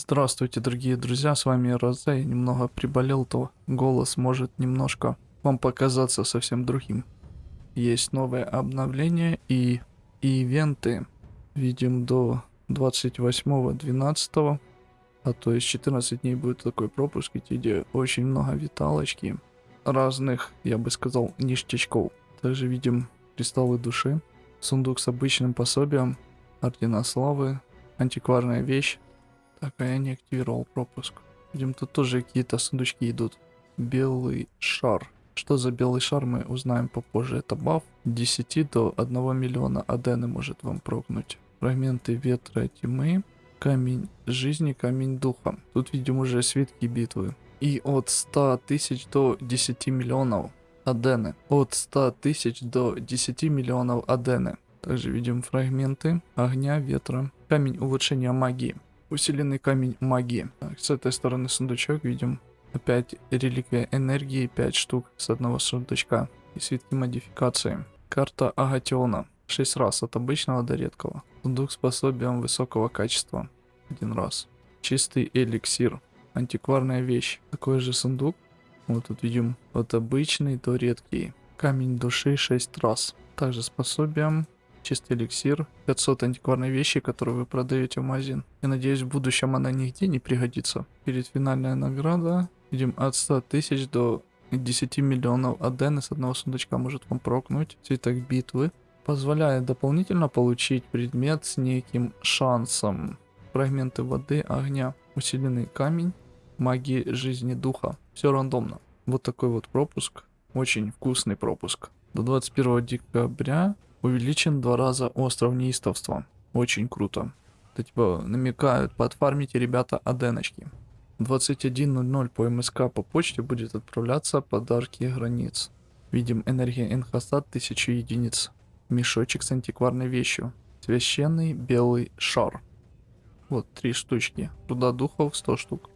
Здравствуйте, дорогие друзья, с вами Розе. Я немного приболел, то голос может немножко вам показаться совсем другим. Есть новое обновление и, и ивенты. Видим до 28.12. А то есть 14 дней будет такой пропуск, где очень много виталочки. Разных, я бы сказал, ништячков. Также видим кристаллы души, сундук с обычным пособием, ордена славы, антикварная вещь, так, а я не активировал пропуск. Видим, тут тоже какие-то сундучки идут. Белый шар. Что за белый шар, мы узнаем попозже. Это баф 10 до 1 миллиона адены может вам прогнуть. Фрагменты ветра тьмы. Камень жизни, камень духа. Тут видим уже свитки битвы. И от 100 тысяч до 10 миллионов адены. От 100 тысяч до 10 миллионов адены. Также видим фрагменты огня, ветра. Камень улучшения магии. Усиленный камень магии. Так, с этой стороны сундучок видим. Опять реликвия энергии 5 штук с одного сундучка. И свитки модификации. Карта Агатиона. 6 раз от обычного до редкого. Сундук с пособием высокого качества. Один раз. Чистый эликсир. Антикварная вещь. Такой же сундук. Вот тут видим от обычный до редкий. Камень души 6 раз. Также с пособием чистый эликсир, 500 антикварной вещи, которые вы продаете в магазин. Я надеюсь, в будущем она нигде не пригодится. Перед финальная награда, видим, от 100 тысяч до 10 миллионов адены с одного сундучка может вам прокнуть. Цветок битвы. Позволяет дополнительно получить предмет с неким шансом. Фрагменты воды, огня, усиленный камень, магии жизни духа. Все рандомно. Вот такой вот пропуск. Очень вкусный пропуск. До 21 декабря Увеличен два раза остров неистовства. Очень круто. Это типа намекают, подфармите, ребята, аденочки. 21.00 по МСК по почте будет отправляться подарки границ. Видим энергия Энхасад 1000 единиц. Мешочек с антикварной вещью. Священный белый шар. Вот, три штучки. Руда духов 100 штук.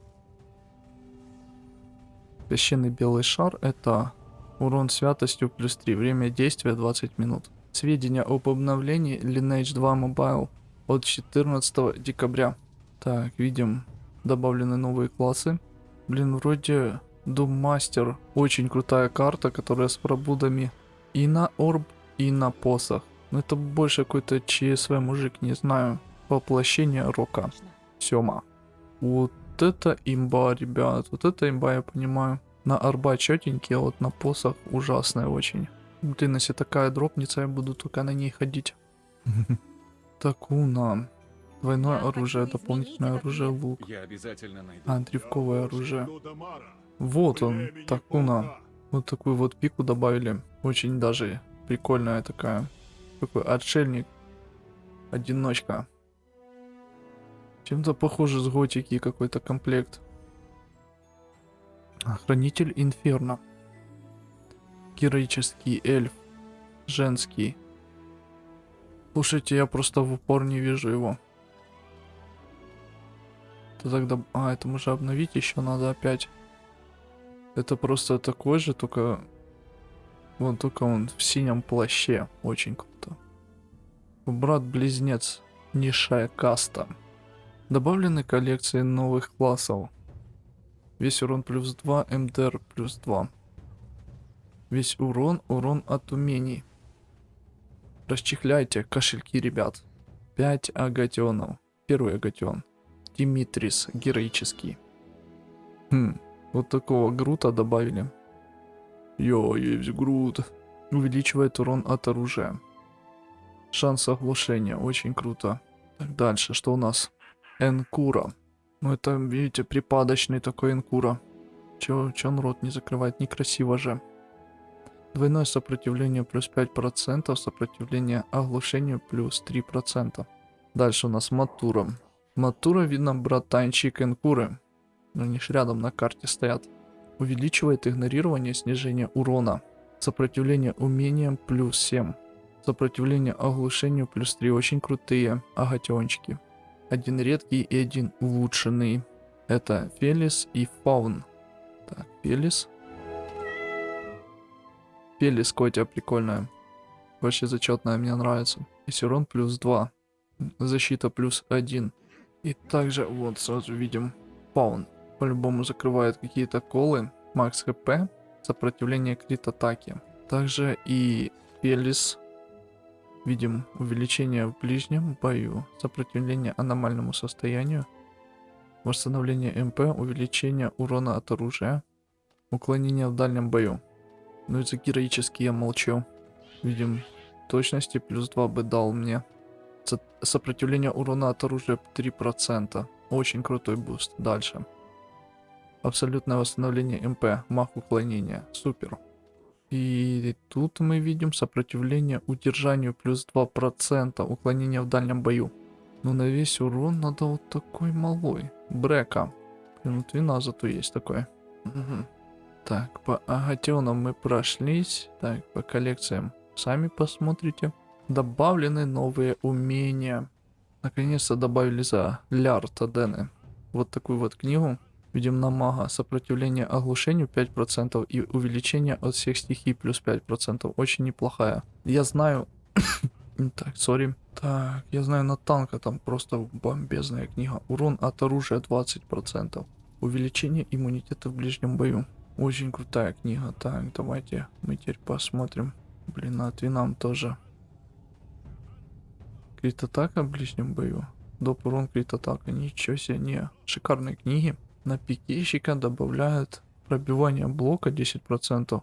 Священный белый шар это урон святостью плюс 3. Время действия 20 минут. Сведения об обновлении Lineage 2 Mobile от 14 декабря. Так, видим добавлены новые классы. Блин, вроде Doom Master очень крутая карта, которая с пробудами и на орб, и на посох. Но это больше какой-то ЧСВ мужик, не знаю. Воплощение рока. Сема. Вот это имба, ребят. Вот это имба, я понимаю. На арба четенький, а вот на посох ужасная очень. Блин, если такая дропнется, я буду только на ней ходить. Такуна. Двойное оружие, дополнительное оружие, лук. А, древковое оружие. Вот он, Такуна. Вот такую вот пику добавили. Очень даже прикольная такая. Такой отшельник. Одиночка. Чем-то похоже с готики какой-то комплект. Хранитель Инферно героический эльф. Женский. Слушайте, я просто в упор не вижу его. Это тогда... А, это уже обновить еще надо опять. Это просто такой же, только... Вон, только он в синем плаще. Очень круто. Брат-близнец. Низшая каста. Добавлены коллекции новых классов. Весь урон плюс 2, МДР плюс 2. Весь урон, урон от умений. Расчехляйте кошельки, ребят. 5 агатионов. Первый агатион. Димитрис, героический. Хм, вот такого грута добавили. Йо, есть грут. Увеличивает урон от оружия. Шанс оглушения, очень круто. Так, дальше, что у нас? Энкура. Ну это, видите, припадочный такой Энкура. Чё, чё он рот не закрывает, некрасиво же. Двойное сопротивление плюс 5%, сопротивление оглушению плюс 3%. Дальше у нас Матура. Матура видно братанчик Энкуры. Они ж рядом на карте стоят. Увеличивает игнорирование снижение урона. Сопротивление умениям плюс 7. Сопротивление оглушению плюс 3. Очень крутые агатиончики. Один редкий и один улучшенный. Это Фелис и Фаун. Так, Фелис. Пелис Котя прикольная. Вообще зачетная, мне нравится. И урон плюс 2. Защита плюс 1. И также вот сразу видим Паун. По-любому закрывает какие-то колы. Макс ХП. Сопротивление крит атаки. Также и Пелис. Видим увеличение в ближнем бою. Сопротивление аномальному состоянию. Восстановление МП. Увеличение урона от оружия. Уклонение в дальнем бою. Ну и за героический я молчу. Видим точности плюс 2 бы дал мне. Со сопротивление урона от оружия 3%. Очень крутой буст. Дальше. Абсолютное восстановление МП. Мах уклонения. Супер. И тут мы видим сопротивление удержанию плюс 2%. Уклонение в дальнем бою. Но на весь урон надо вот такой малой. Брека. Вот вина зато есть такое. Угу. Так, по агатионам мы прошлись. Так, по коллекциям сами посмотрите. Добавлены новые умения. Наконец-то добавили за лярд Адены. Вот такую вот книгу. Видим на мага. Сопротивление оглушению 5% и увеличение от всех стихий плюс 5%. Очень неплохая. Я знаю... так, сори. Так, я знаю на танка там просто бомбезная книга. Урон от оружия 20%. Увеличение иммунитета в ближнем бою. Очень крутая книга. Так, давайте мы теперь посмотрим. Блин, а винам тоже. Крит атака в ближнем бою. Доп урон крит атака. Ничего себе, не. Шикарные книги. На пикейщика добавляют пробивание блока 10%.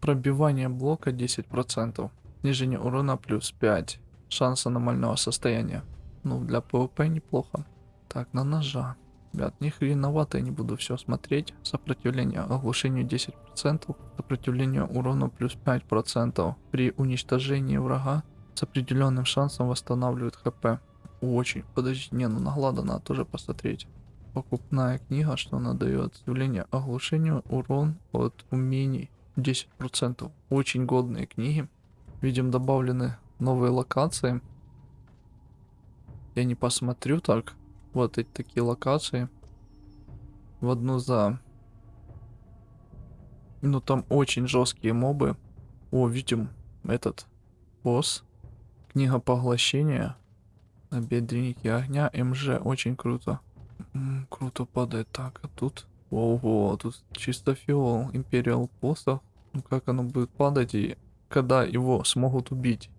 Пробивание блока 10%. Снижение урона плюс 5. Шанс аномального состояния. Ну, для ПВП неплохо. Так, на ножа. Ребят, не хреновато я не буду все смотреть. Сопротивление оглушению 10%, сопротивление урону плюс 5%. При уничтожении врага с определенным шансом восстанавливает хп. Очень. Подожди, не, ну наглада надо тоже посмотреть. Покупная книга, что она дает. Сопротивление оглушению, урон от умений 10%. Очень годные книги. Видим добавлены новые локации. Я не посмотрю так. Вот эти такие локации. В одну за... Ну там очень жесткие мобы. О, видим этот босс. Книга поглощения. Бедренники огня. МЖ. Очень круто. М -м, круто падает. Так, а тут... Ого, тут чисто фиол. Империал посох. Ну как оно будет падать и когда его смогут убить?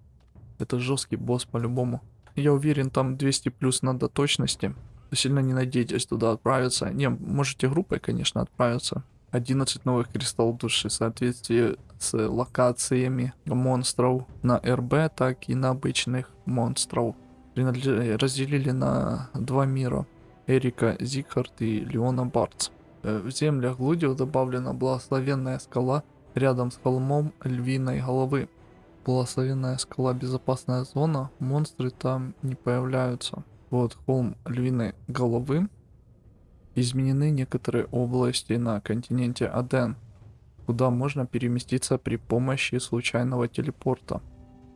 Это жесткий босс по-любому. Я уверен, там 200 плюс надо точности. Сильно не надейтесь туда отправиться. Не, можете группой, конечно, отправиться. 11 новых кристаллов души в соответствии с локациями монстров на РБ, так и на обычных монстров. Разделили на два мира. Эрика Зигхард и Леона Бартс. Э, в землях Глудио добавлена благословенная скала рядом с холмом львиной головы. Благословенная скала безопасная зона, монстры там не появляются. Вот холм львиной головы. Изменены некоторые области на континенте Аден, куда можно переместиться при помощи случайного телепорта.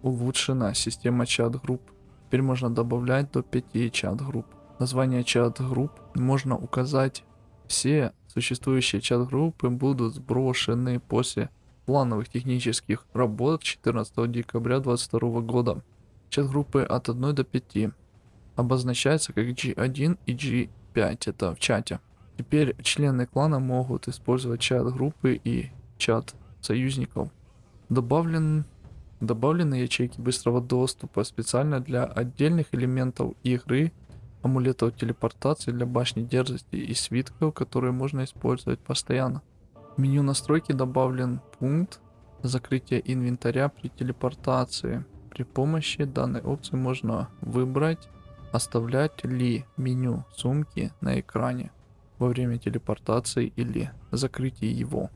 Улучшена система чат-групп. Теперь можно добавлять до 5 чат-групп. Название чат-групп можно указать. Все существующие чат-группы будут сброшены после плановых технических работ 14 декабря 2022 года. Чат-группы от 1 до 5 обозначается как G1 и G5, это в чате. Теперь члены клана могут использовать чат группы и чат союзников. Добавлен, добавлены ячейки быстрого доступа специально для отдельных элементов игры, амулетов телепортации для башни дерзости и свитков, которые можно использовать постоянно. В меню настройки добавлен пункт закрытия инвентаря при телепортации. При помощи данной опции можно выбрать, оставлять ли меню сумки на экране во время телепортации или закрытия его.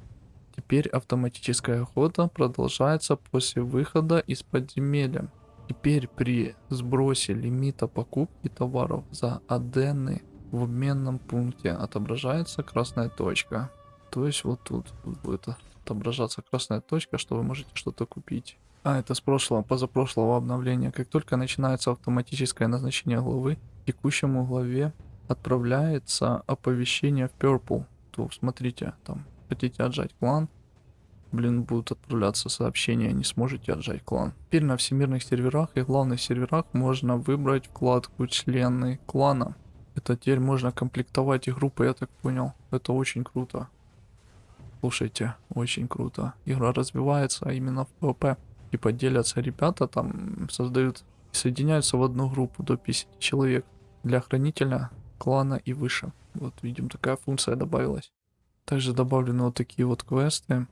Теперь автоматическая охота продолжается после выхода из подземелья. Теперь при сбросе лимита покупки товаров за адены в обменном пункте отображается красная точка. То есть вот тут, будет отображаться красная точка, что вы можете что-то купить. А, это с прошлого, позапрошлого обновления. Как только начинается автоматическое назначение главы, текущему главе отправляется оповещение в Purple. То смотрите, там хотите отжать клан, блин, будут отправляться сообщения, не сможете отжать клан. Теперь на всемирных серверах и главных серверах можно выбрать вкладку члены клана. Это теперь можно комплектовать и группы, я так понял. Это очень круто. Слушайте, очень круто. Игра развивается а именно в PvP. Типа делятся ребята, там создают соединяются в одну группу до 50 человек. Для хранителя, клана и выше. Вот видим, такая функция добавилась. Также добавлены вот такие вот квесты.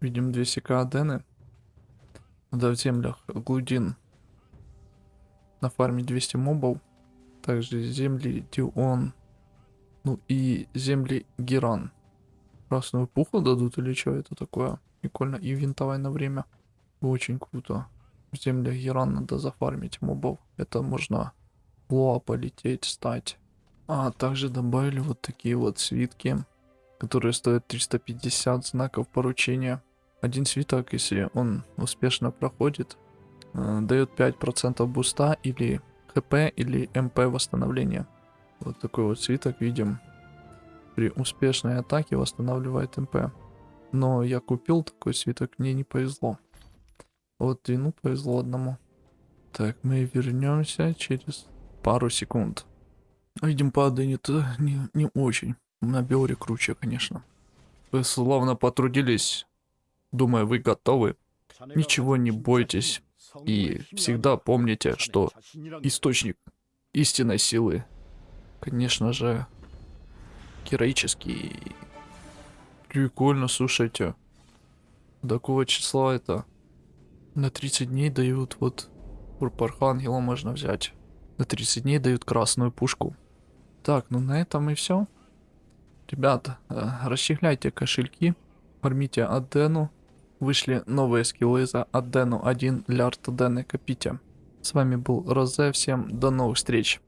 Видим 200к адены. Надо в землях Глудин на фарме 200 мобов. Также земли Дион. Ну и земли Геран. Красную пуху дадут или что это такое? Прикольно. И винтовая на время. Очень круто. В землях Геран надо зафармить мобов. Это можно в Лоа полететь, стать. А также добавили вот такие вот свитки, которые стоят 350 знаков поручения. Один свиток, если он успешно проходит, э, дает 5% буста или хп или мп восстановления. Вот такой вот свиток видим. При успешной атаке восстанавливает МП. Но я купил такой свиток, мне не повезло. Вот Двину повезло одному. Так, мы вернемся через пару секунд. Видим, падает не, не очень. На Биоре круче, конечно. Вы словно потрудились. Думаю, вы готовы. Ничего не бойтесь. И всегда помните, что источник истинной силы, конечно же, героический. Прикольно, слушайте. До какого числа это? На 30 дней дают вот Урпархангела можно взять. На 30 дней дают красную пушку. Так, ну на этом и все. Ребята, э, расчехляйте кошельки, фармите Адену. Вышли новые скиллы за Адену 1 для Артадены копите. С вами был Розе, всем до новых встреч.